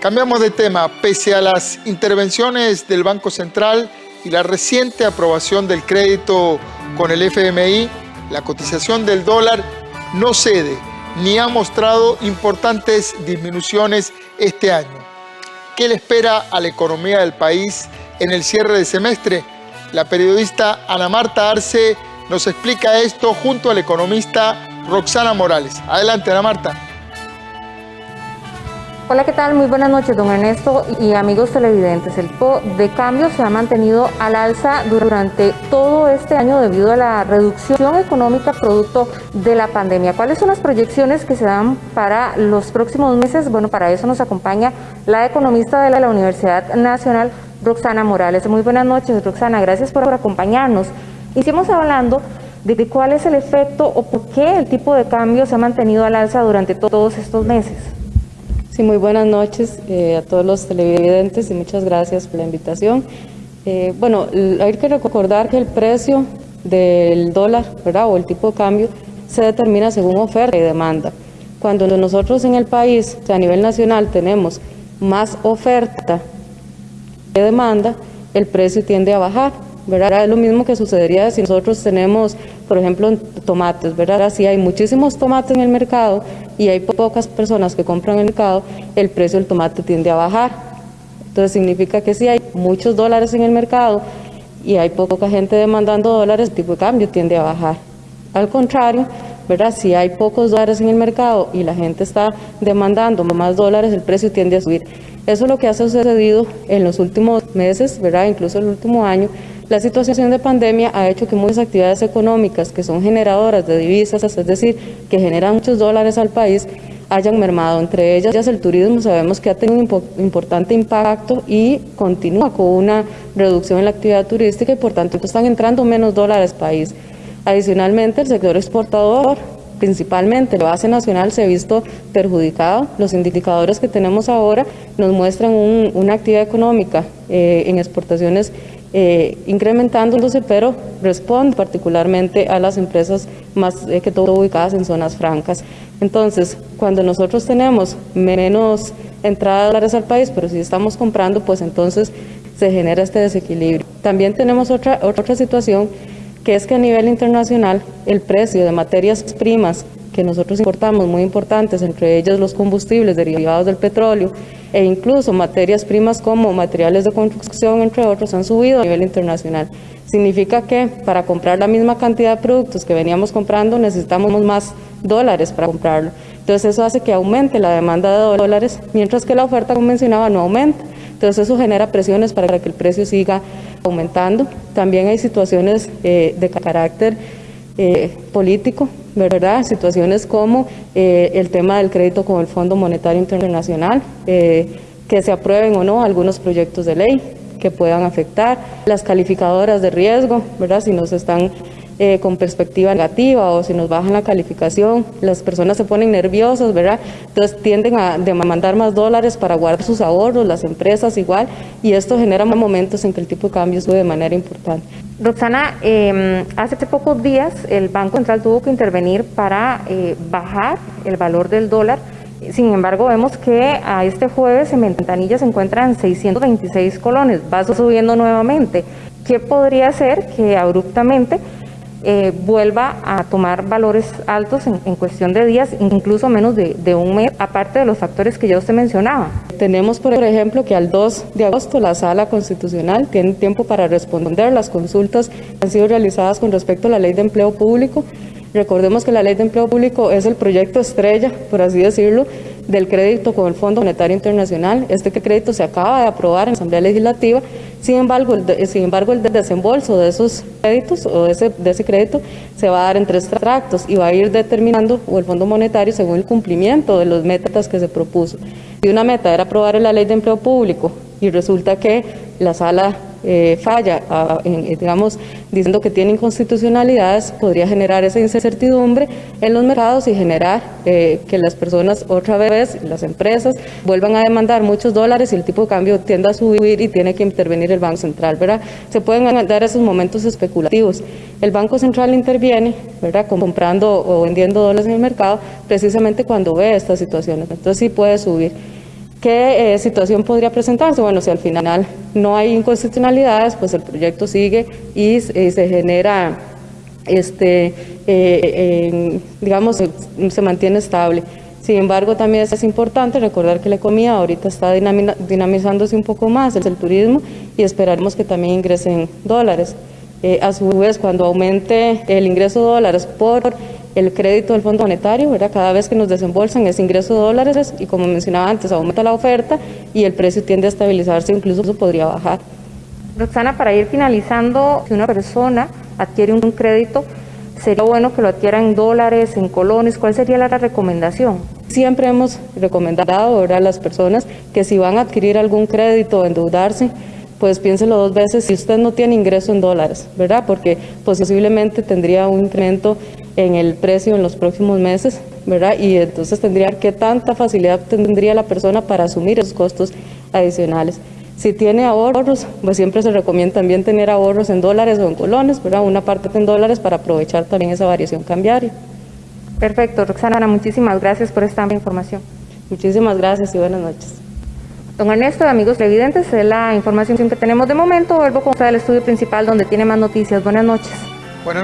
Cambiamos de tema. Pese a las intervenciones del Banco Central y la reciente aprobación del crédito con el FMI, la cotización del dólar no cede ni ha mostrado importantes disminuciones este año. ¿Qué le espera a la economía del país en el cierre de semestre? La periodista Ana Marta Arce nos explica esto junto al economista Roxana Morales. Adelante, Ana Marta. Hola, ¿qué tal? Muy buenas noches, don Ernesto y amigos televidentes. El tipo de cambio se ha mantenido al alza durante todo este año debido a la reducción económica producto de la pandemia. ¿Cuáles son las proyecciones que se dan para los próximos meses? Bueno, para eso nos acompaña la economista de la Universidad Nacional, Roxana Morales. Muy buenas noches, Roxana. Gracias por acompañarnos. Hicimos hablando de cuál es el efecto o por qué el tipo de cambio se ha mantenido al alza durante todos estos meses. Sí, muy buenas noches eh, a todos los televidentes y muchas gracias por la invitación. Eh, bueno, hay que recordar que el precio del dólar, ¿verdad? O el tipo de cambio se determina según oferta y demanda. Cuando nosotros en el país, a nivel nacional, tenemos más oferta que demanda, el precio tiende a bajar. ¿Verdad? Es lo mismo que sucedería si nosotros tenemos, por ejemplo, tomates, ¿verdad? Si hay muchísimos tomates en el mercado y hay pocas personas que compran en el mercado, el precio del tomate tiende a bajar. Entonces significa que si hay muchos dólares en el mercado y hay poca gente demandando dólares, el tipo de cambio tiende a bajar. Al contrario, ¿verdad? Si hay pocos dólares en el mercado y la gente está demandando más dólares, el precio tiende a subir. Eso es lo que ha sucedido en los últimos meses, ¿verdad? Incluso el último año, la situación de pandemia ha hecho que muchas actividades económicas que son generadoras de divisas, es decir, que generan muchos dólares al país, hayan mermado. Entre ellas el turismo sabemos que ha tenido un importante impacto y continúa con una reducción en la actividad turística y por tanto están entrando menos dólares al país. Adicionalmente, el sector exportador principalmente la base nacional se ha visto perjudicado. Los indicadores que tenemos ahora nos muestran una actividad económica eh, en exportaciones eh, incrementándose, pero responde particularmente a las empresas más eh, que todo ubicadas en zonas francas. Entonces, cuando nosotros tenemos menos entrada de dólares al país, pero si estamos comprando, pues entonces se genera este desequilibrio. También tenemos otra, otra situación que es que a nivel internacional el precio de materias primas que nosotros importamos, muy importantes, entre ellas los combustibles derivados del petróleo e incluso materias primas como materiales de construcción, entre otros, han subido a nivel internacional. Significa que para comprar la misma cantidad de productos que veníamos comprando necesitamos más dólares para comprarlo. Entonces eso hace que aumente la demanda de dólares, mientras que la oferta, como mencionaba, no aumenta. Entonces eso genera presiones para que el precio siga aumentando. También hay situaciones eh, de carácter eh, político, ¿verdad? Situaciones como eh, el tema del crédito con el Fondo Monetario Internacional, que se aprueben o no algunos proyectos de ley que puedan afectar, las calificadoras de riesgo, ¿verdad? Si nos están eh, con perspectiva negativa o si nos bajan la calificación, las personas se ponen nerviosas, ¿verdad? Entonces tienden a demandar más dólares para guardar sus ahorros, las empresas igual, y esto genera momentos en que el tipo de cambio sube de manera importante. Roxana, eh, hace pocos días el Banco Central tuvo que intervenir para eh, bajar el valor del dólar. Sin embargo, vemos que a este jueves en ventanilla se encuentran 626 colones, va subiendo nuevamente. ¿Qué podría ser que abruptamente eh, vuelva a tomar valores altos en, cuestión de días, incluso menos de, un mes, aparte de los factores que ya usted mencionaba. Tenemos, por ejemplo, que al 2 de agosto la Sala Constitucional tiene tiempo para responder las consultas que han sido realizadas con respecto a la Ley de Empleo Público. Recordemos que la Ley de Empleo Público es el proyecto estrella, por así decirlo, del crédito con el Fondo Monetario Internacional. Este crédito se acaba de aprobar en la Asamblea Legislativa, sin embargo, el, sin embargo, el desembolso de esos créditos o de ese, de ese crédito se va a dar en tres tractos y va a ir determinando o el Fondo Monetario según el cumplimiento de los metas que se propuso. Si una meta era aprobar la ley de empleo público y resulta que la sala eh, falla, digamos, diciendo que tiene inconstitucionalidades, podría generar esa incertidumbre en los mercados y generar eh, que las personas otra vez, las empresas, vuelvan a demandar muchos dólares y el tipo de cambio tienda a subir y tiene que intervenir el Banco Central, ¿verdad? Se pueden dar esos momentos especulativos. El Banco Central interviene, ¿verdad? Comprando o vendiendo dólares en el mercado precisamente cuando ve estas situaciones. Entonces sí puede subir. ¿Qué eh, situación podría presentarse? Bueno, si al final no hay inconstitucionalidades, pues el proyecto sigue y, se genera, este, eh, digamos, se mantiene estable. Sin embargo, también es importante recordar que la economía ahorita está dinamizándose un poco más, es el turismo, y esperaremos que también ingresen dólares. Eh, a su vez, cuando aumente el ingreso de dólares por el crédito del Fondo Monetario, ¿verdad? cada vez que nos desembolsan ese ingreso de dólares y como mencionaba antes, aumenta la oferta y el precio tiende a estabilizarse, incluso podría bajar. Roxana, para ir finalizando, si una persona adquiere un crédito, sería bueno que lo adquiera en dólares, en colones, ¿cuál sería la recomendación? Siempre hemos recomendado a las personas que si van a adquirir algún crédito o endeudarse, pues piénselo dos veces si usted no tiene ingreso en dólares, ¿verdad? Porque posiblemente tendría un incremento en el precio en los próximos meses, ¿verdad? Y entonces tendría que tanta facilidad tendría la persona para asumir esos costos adicionales. Si tiene ahorros, pues siempre se recomienda también tener ahorros en dólares o en colones, ¿verdad? Una parte en dólares para aprovechar también esa variación cambiaria. Perfecto, Roxana, muchísimas gracias por esta información. Muchísimas gracias y buenas noches. Don Ernesto, amigos televidentes, es la información que tenemos de momento. Vuelvo con usted al estudio principal donde tiene más noticias. Buenas noches.